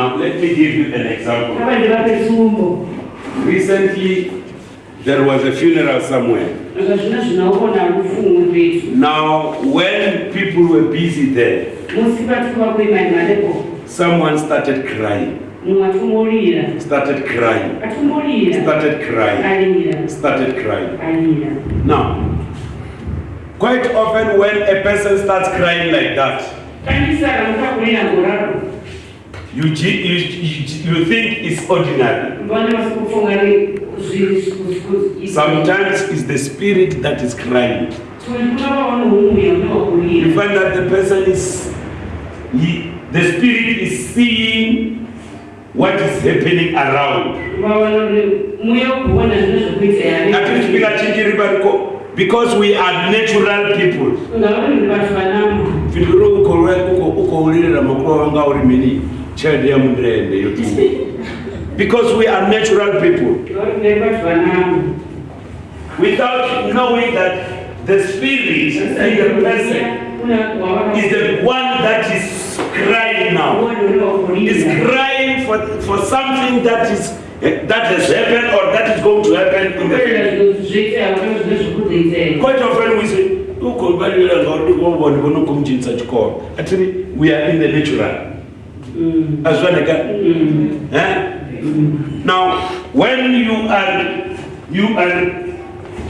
Now, let me give you an example. apa ndivape tsumbo Recently, there was a funeral somewhere. aka zvino zvinaona rufungu petu Now, when people were busy there, musi patikuva kuimani malepo. someone started crying, started crying, started crying, started crying. Now, quite often when a person starts crying like that, kandisara mutakulira ngoraro you, you, you, you think it's ordinary. Sometimes it's the spirit that is crying. You find that the person is, he, the spirit is seeing what is happening around. chingiri because we are natural people. uko uko ulirira wanga child ya mundrende yotu. Because we are natural people. Without knowing that the spirit in the person is the one that is crying now. Is crying for, for something that is that has happened or that is going to happen in the future. Quite often we say, "Uko balila ngauti ngobona bona kumjinsa chikoro." Actually, we are in the natural. Azwaneka. Eh? Now, when you are you are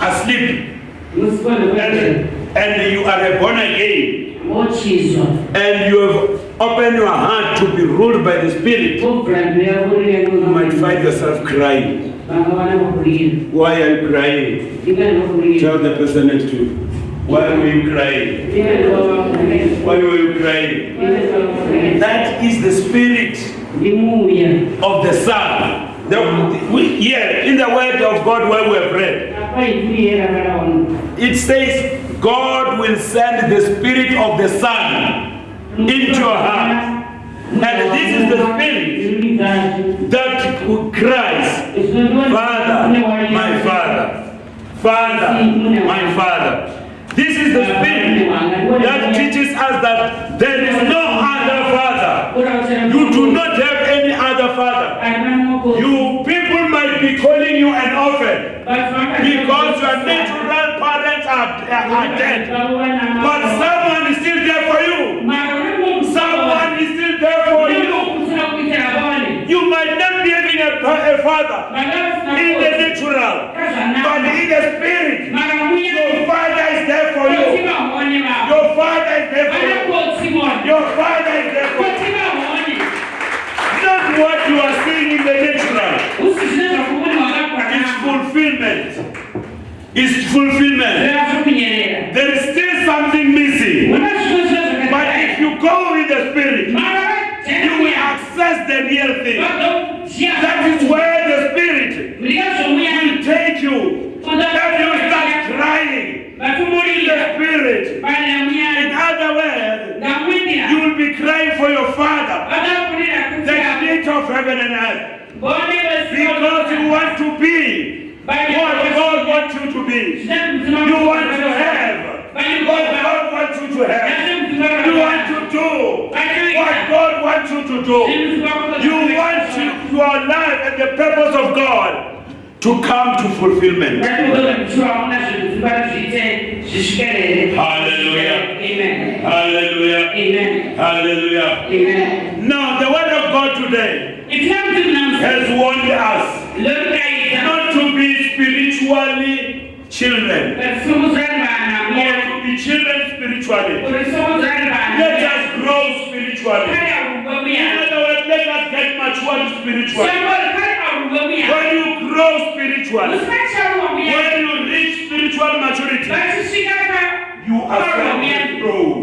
asleep and, and you are born again mochizwa and you have opened your heart to be ruled by the Spirit, you might find yourself crying. vanga vana vakulira Why are you crying? Tell the person next to you. Why were you crying? That is the spirit of the Son. The, we, here, in the Word of God, where we have read, it says, God will send the Spirit of the Son into your heart. And this is the spirit that cries, Father, my Father, Father, my Father. The spirit that teaches us that there is no other Father. You do not have any other Father. You people might be calling you an orphan because your natural parents are, are dead. But someone is still there for you. Someone is still there for you. You might not be having a, a father natural, but in the spirit, your father is there for you. Your father is there for you. Your father is there for you. Not what you are seeing in the natural. It's fulfillment. It's fulfillment. There is still something missing. But if you go in the spirit, you will access the real thing. That is where the spirit will take you. That you start crying. The spirit. In other words, you will be crying for your father, the creator of heaven and earth. Because you want to be what God wants you to be. You want to have what God wants you to have. You want to do what God wants you to do. You want to, your life and the purpose of God to come to fulfillment. Hallelujah. Amen. Hallelujah. Amen. Hallelujah. Amen. Now, the word of God today has warned us not to be spiritually children, or to be children spiritually. Let us grow spiritually. In other words, let us get matured spiritually. When you grow spiritually, when you reach spiritual maturity, you ascend the throne.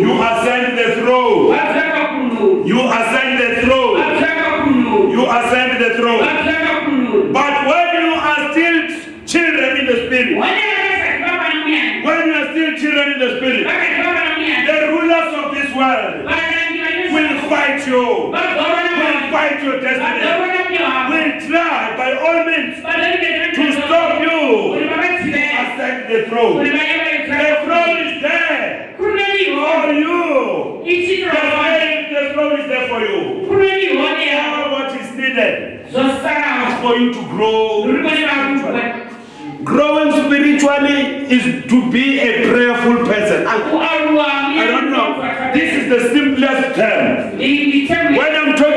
You ascend the throne. You ascend the throne. You ascend the throne. But when you are still children in the spirit, when you are still children in the spirit, the rulers of this world will fight you, will your destiny, will try by all means to stop you. Ascend the throne. The throne is there. For you. The throne, the throne is there for you. needed. Zosala for you to grow. bakukuba Growing spiritually is to be a prayerful person. I, I don't know. This is the simplest term. When I'm talking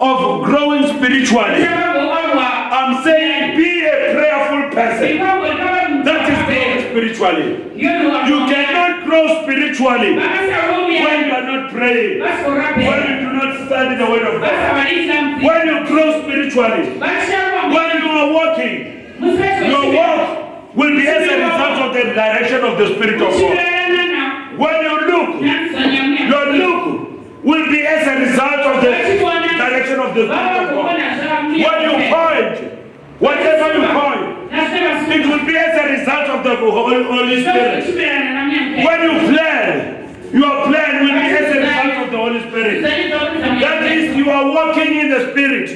of, growing spiritually, I'm saying be a prayerful person. That is growing spiritually. You cannot grow spiritually when you are not praying, when you do not study the word of God. When you grow spiritually, when you are walking, your walk will be as a result of the direction of the Spirit of God. When you look, your look will be as a result of the direction of the Spirit of God. When you point, whatever you point, it will be as a result of the Holy Holy Spirit. When you plan, your plan will be as a result of the Holy Spirit. That is, you are walking in the Spirit.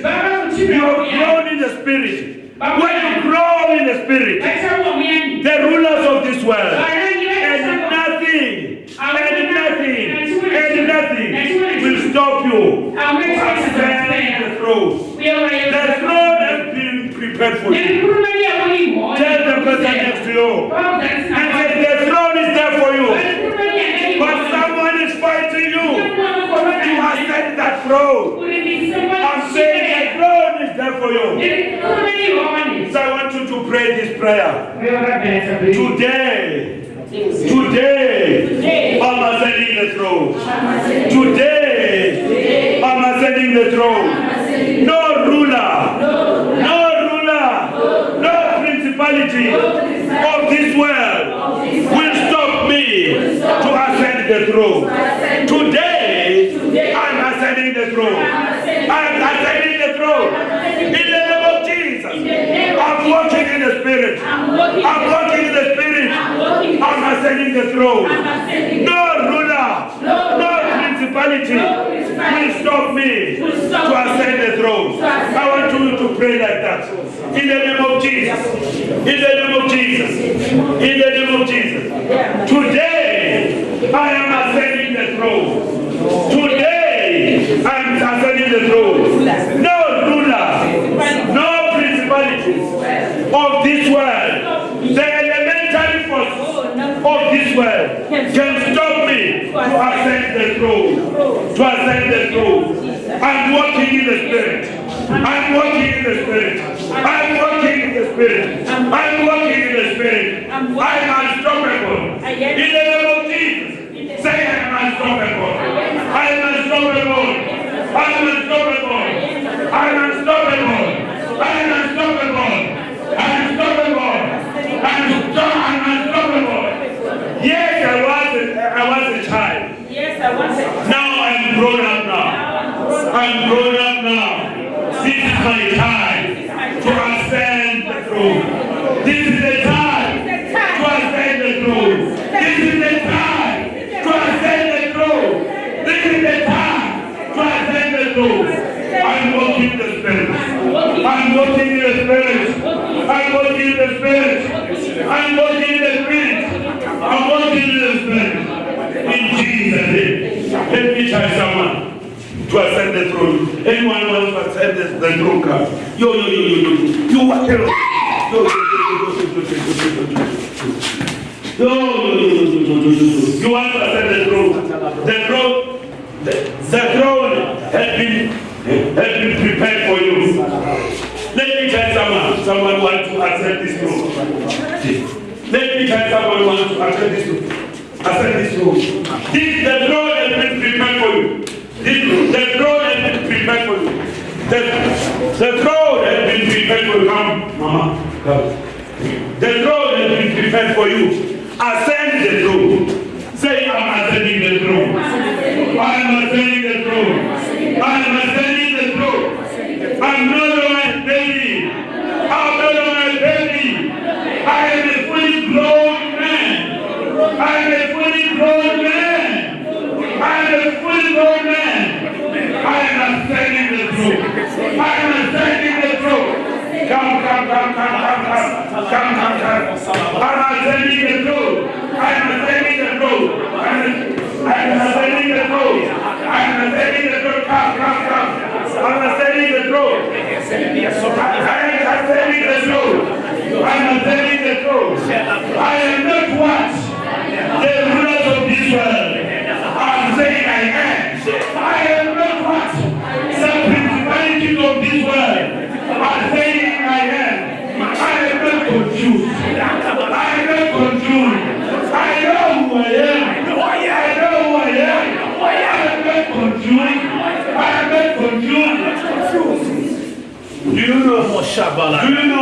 You are grown in the Spirit. When you grow in the Spirit, the rulers of this world, and nothing, and nothing, and stop you. Ascend the throne. The throne has been prepared for you. Tell the person next to you. And say, the throne is there for you. But someone is fighting you. You ascend that throne. I'm saying the throne is there for you. So I want you to pray this prayer. Today, today, I'm ascending the throne. Today, I'm ascending the throne. No ruler, no ruler, no principality of this world will stop me to ascend the throne. Today, I'm ascending the throne. I'm ascending the throne. In the name of Jesus, I'm walking in the Spirit. I'm walking in the Spirit. I'm ascending the throne. No ruler, no principality will stop me to ascend the throne. I want you to pray like that. In the name of Jesus. In the name of Jesus. In the name of Jesus. Today, I am ascending the throne. Today, I am ascending the throne. No ruler, no principalities of this world, the elementary forces of this world can stop me to ascend the throne. To ascend the throne. I'm walking in the spirit. I'm walking in the spirit. I'm walking in the spirit. I'm walking in the spirit. I'm unstoppable. In the name of Jesus. Say I'm unstoppable. I'm unstoppable. I'm unstoppable. I'm unstoppable. I'm unstoppable. I'm unstoppable. I'm unstoppable. Yes, I was a, I was a child. Yes, I want it. Now I'm grown up now. I'm grown up now. This is my time to ascend the throne. This is the time to ascend the throne. This is the time to ascend the throne. This is the time to ascend the throne. I'm walking in the spirit. I'm walking in the spirit. I'm walking in the spirit. I'm walking in the spirit. I'm walking in the spirit. Jesus' name. Let me try someone to ascend the throne. Anyone wants to ascend the, the throne, come. Yo, yo, yo, yo, yo. You what? Yo, yo, yo, yo, yo, yo, yo, yo, yo. Yo, yo, yo, yo, yo, yo, yo, yo. You want to ascend the throne. The throne, the, the throne has been, has been prepared for you. Let me tell someone, someone wants to ascend this throne. Let me tell someone wants to ascend this throne. Ascend this throne. This, the throne has been prepared for you. This, the throne has been prepared for you. The, the throne has been prepared for you. Come, Mama. Come. The throne has been prepared for you. Ascend the throne. Say, I'm ascending the throne. I'm ascending the throne. I'm ascending the throne. I'm no I am telling the truth. I am not what the rulers of this world are saying I am. I am not what some principalities of this world are saying I am. I am not confused. I am not confused. I know who I am. I know who I am. I am not confused. I am not confused. Do you know? Do you know?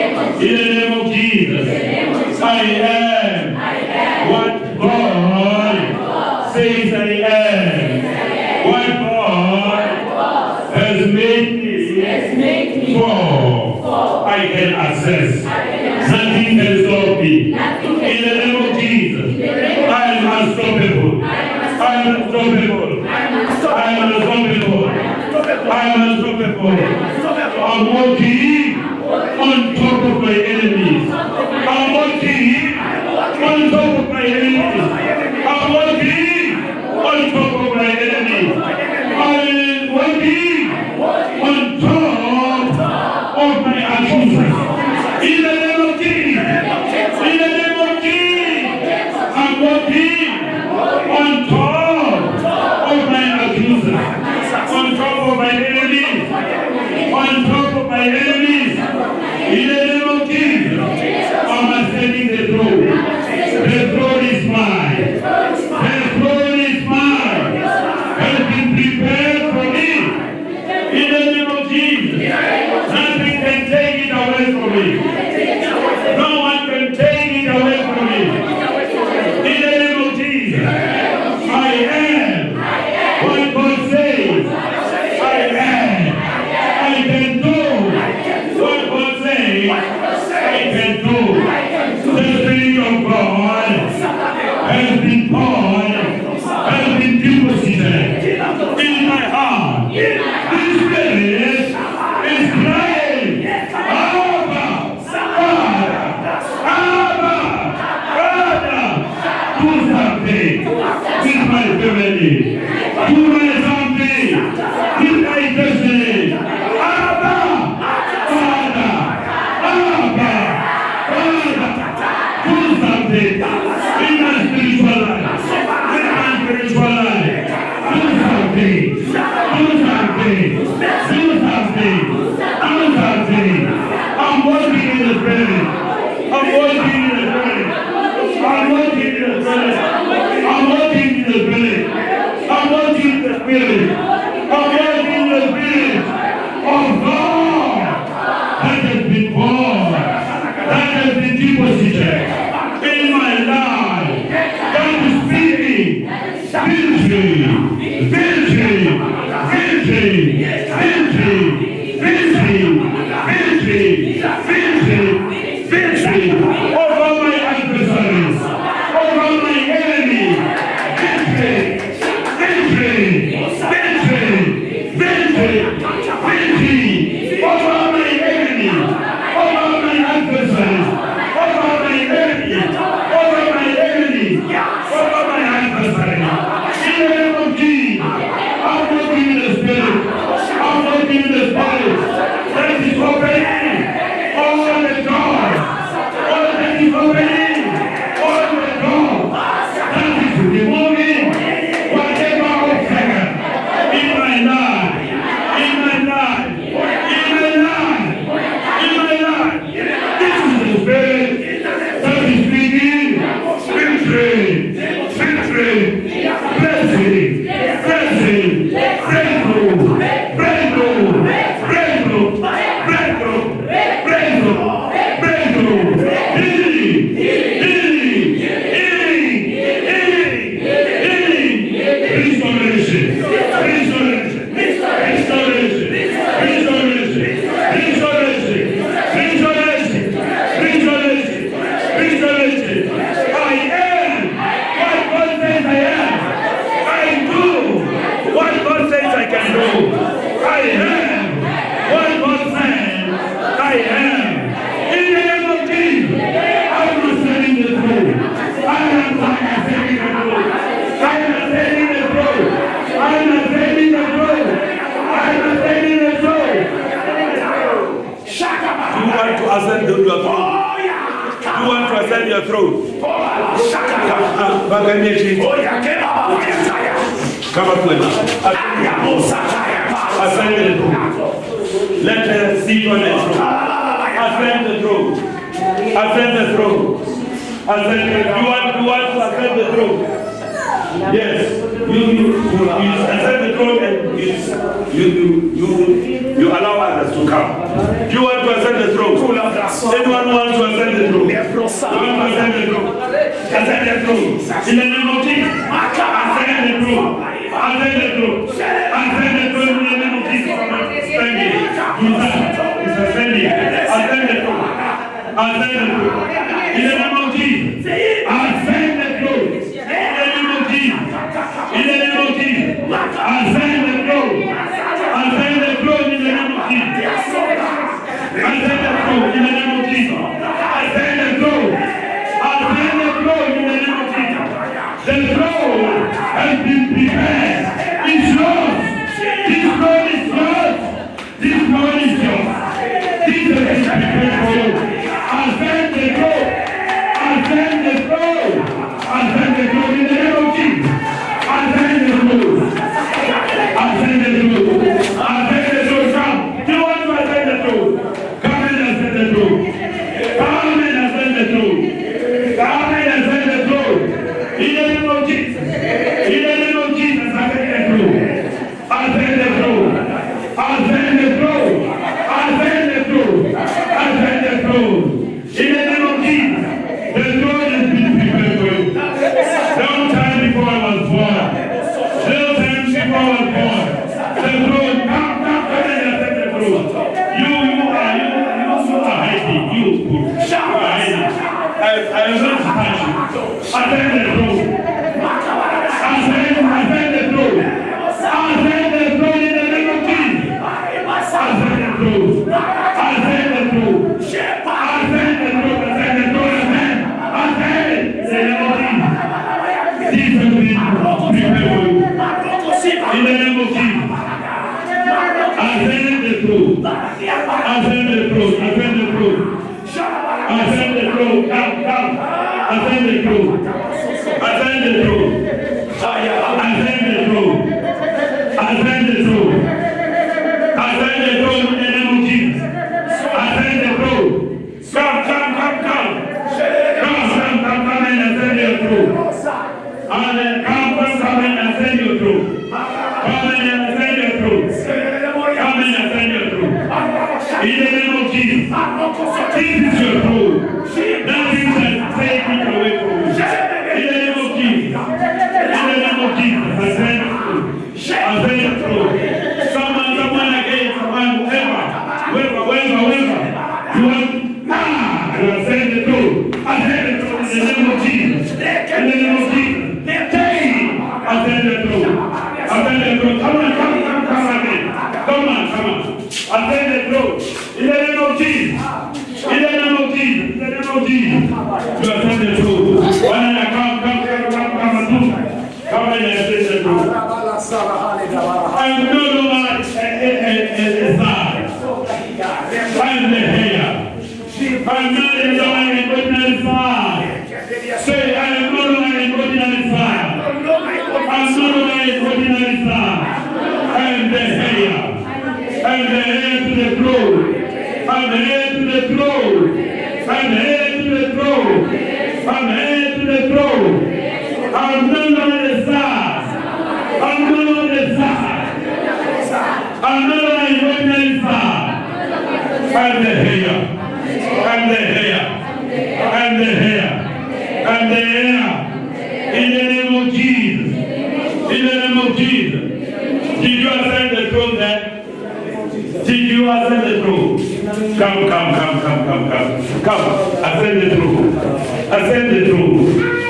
I am, what God says I am. What God has made me for, I can access. Nothing can stop me. In the name of Jesus, I am unstoppable. I am unstoppable. I am unstoppable. I am unstoppable. I'm walking on top of my enemies. I'm walking on top of my enemies. I'm walking on top of my enemies. I'm walking. Baganye chini. Kama kweli. Ascend the throne. Let us sit on the throne. Ascend the throne. Ascend the throne. Ascend the You want, you want to ascend the throne? Yes. You, you, you, you ascend the throne and you, you, you, you, you allow others to come. You want to ascend the throne? Anyone wants to ascend the throne? You want to ascend the throne? Ascend the throne. In the name of Jesus. Ascend the throne. Ascend the throne. Ascend the throne in the name of Jesus. Stand here. Jesus is ascending. Ascend the throne. Ascend the throne. In the name of Jesus. Ascend the throne. In the name of Jesus. In the name of Jesus. Ascend the throne. Ascend the throne in the name of Jesus. Ascend the throne in the name of Jesus. I, I am going to touch you. Ascend the throne. Ascend your throne. Come and ascend your throne. In the name of Jesus. This is your throne. Nothing shall take it away from you. In the name of Jesus. In the name of Jesus. Ascend the throne. Ascend the throne. Someone, someone again, someone, whoever, whoever, whoever, whoever. You want, ah, you ascend the throne. Ascend the throne in the name of Jesus. In the name of Jesus. Take ascend the throne. Ascend the throne. Come on, come, come, come again. Come on, come on. Ascend the throne. In the name of Jesus. In the name of Jesus. In the name of Jesus. You ascend the throne. One and come, come, come, come, come, and do. Come and ascend the throne. I am no longer a, a, a, a, a side. I am the heir. I am not a longer an ordinary side. Say, I am no longer an ordinary side. I am no longer an ordinary side. I am the heir. Am the heir to the throne. Am the heir to the throne. Am the heir to the throne. Am the heir to the throne. I am no longer the side. I am no longer the side. I am no longer an ordinary side. I am the heir. Am the heir. Am the heir. Am the heir. In the name of Jesus. In the name of Jesus. Did you ascend the throne there? Did you ascend the throne? Come, come, come, come, come, come. Come, ascend the throne. Ascend the throne.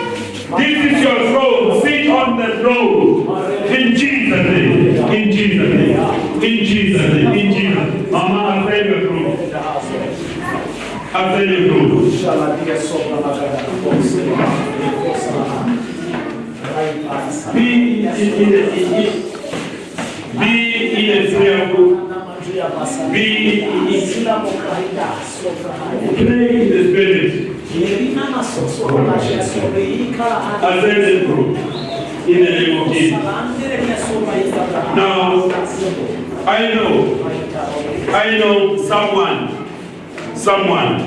This is your throne. Sit on the throne. In Jesus' name. In Jesus' name. In Jesus' name. In Jesus. Mama, ascend your throne. Ascend your throne. Be in, in, in, in, be in a prayer group. Be in, Pray in the spirit. Ascend the group. In the name of Jesus. Now, I know, I know someone, someone,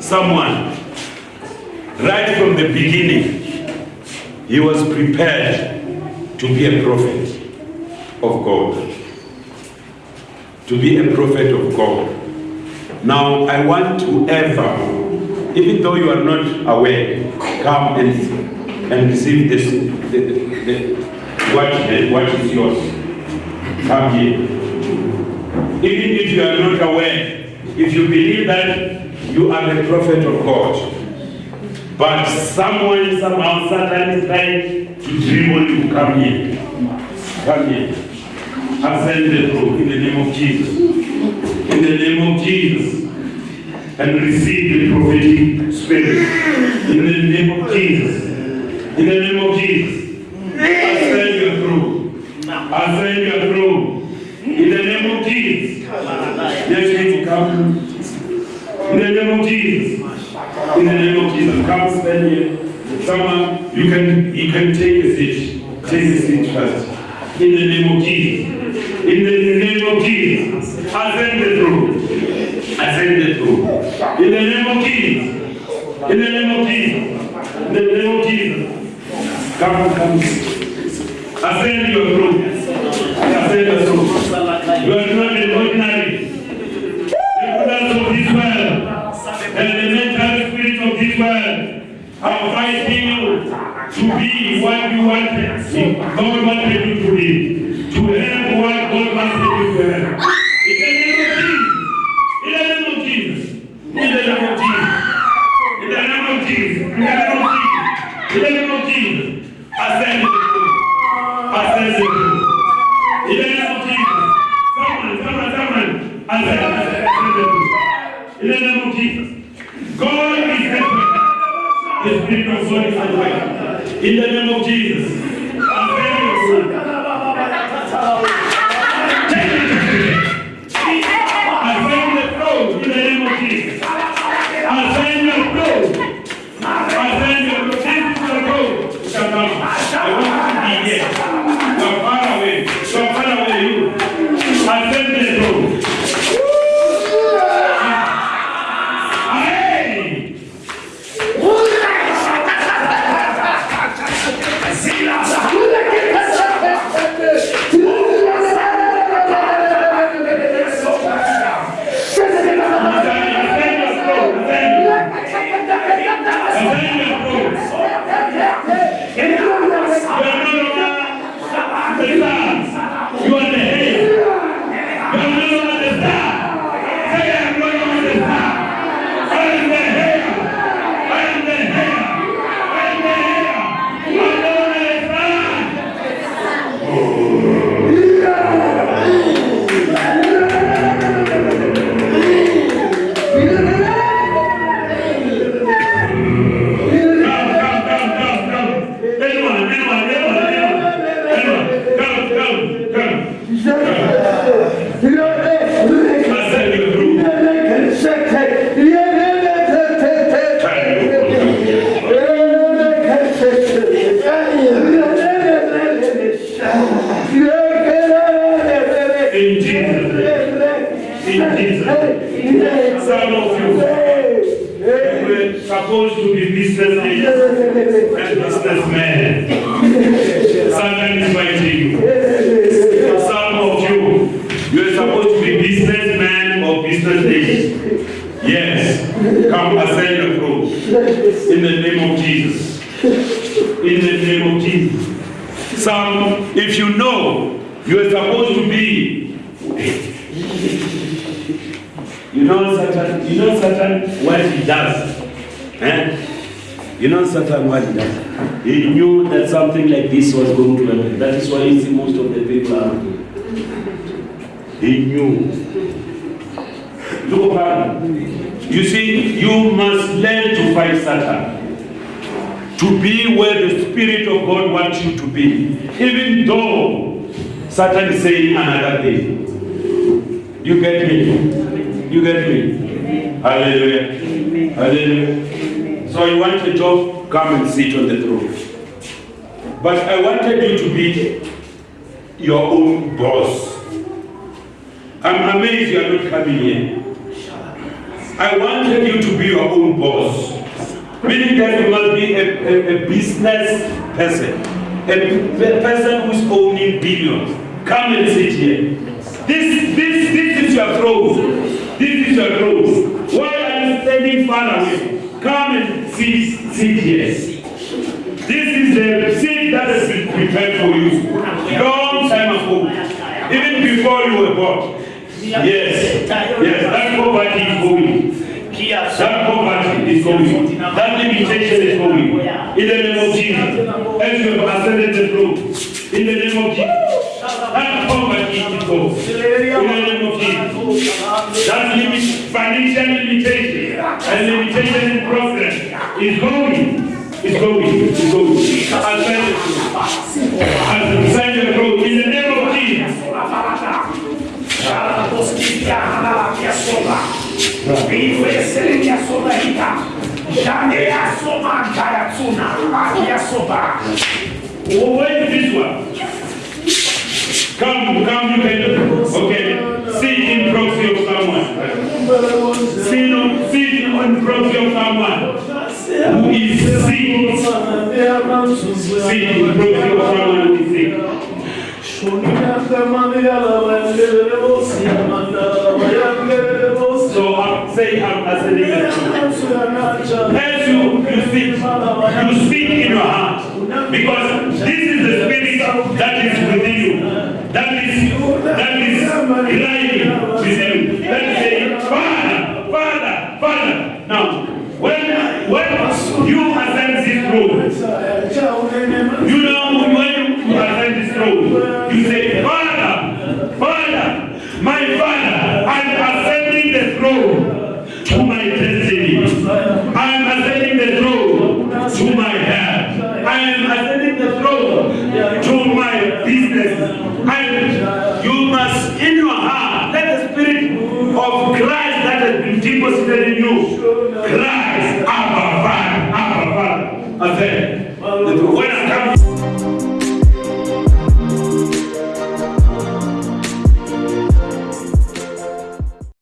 someone, right from the beginning, he was prepared to be a prophet of God. To be a prophet of God. Now, I want to ever, even though you are not aware, come and, and receive this, the, the, the, what, what is yours. Come here. Even if you are not aware, if you believe that you are the prophet of God, but someone somehow Satan trying to dribble you, come here. Come here. Ascend the throne in the name of Jesus. In the name of Jesus. And receive the prophetic spirit. In the name of Jesus. In the name of Jesus. Ascend your throne. Ascend your throne. In the name of Jesus. Yes, people come. In the name of Jesus. In the name of Jesus. Come stand here. Someone, you can he can take a seat. Take a seat first. In the name of Jesus. In the name of Jesus. Ascend the throne. Ascend the throne. In the name of Jesus. In the name of Jesus. In the name of Jesus. Come, come. Ascend your throne. Yes, come ascend your throne. In the name of Jesus. In the name of Jesus. Some, if you know, you are supposed to be you know Satan, you know Satan what he does. Eh? You know Satan what he does. He knew that something like this was going to happen. That is why you see most of the people are. He knew. You see, you must learn to fight Satan. To be where the Spirit of God wants you to be. Even though Satan is saying another thing. You get me? You get me? Hallelujah. Hallelujah. So you want a job? Come and sit on the throne. But I wanted you to be your own boss. I'm amazed you are not coming here. I wanted you to be your own boss. Meaning that you must be a, a, a business person. a person who's owning billions. Come and sit here. This, this, this is your throne. This is your throne. Why are you standing far away? Come and sit, sit here. This is the seat that has been prepared for you long time ago, even before you were born. Yes, yes, that poverty is going. That poverty is going. That limitation is going. In the name of Jesus, as you have ascended the throne, in the name of Jesus, that poverty is going. In the name of Jesus, that limit, financial limitation and limitation in progress is going. Is going, is going. Ascend the throne. Ascend the throne in the Oh, where is this one? Come, come, you can. Okay. Sit in proxy of someone. Sit on, sit on proxy of someone who is sick. Sit in proxy of someone who is sick. So um, I'm saying I'm um, ascending the throne. As you, you speak, you speak in your heart. Because this is the spirit that is within you. That is, that is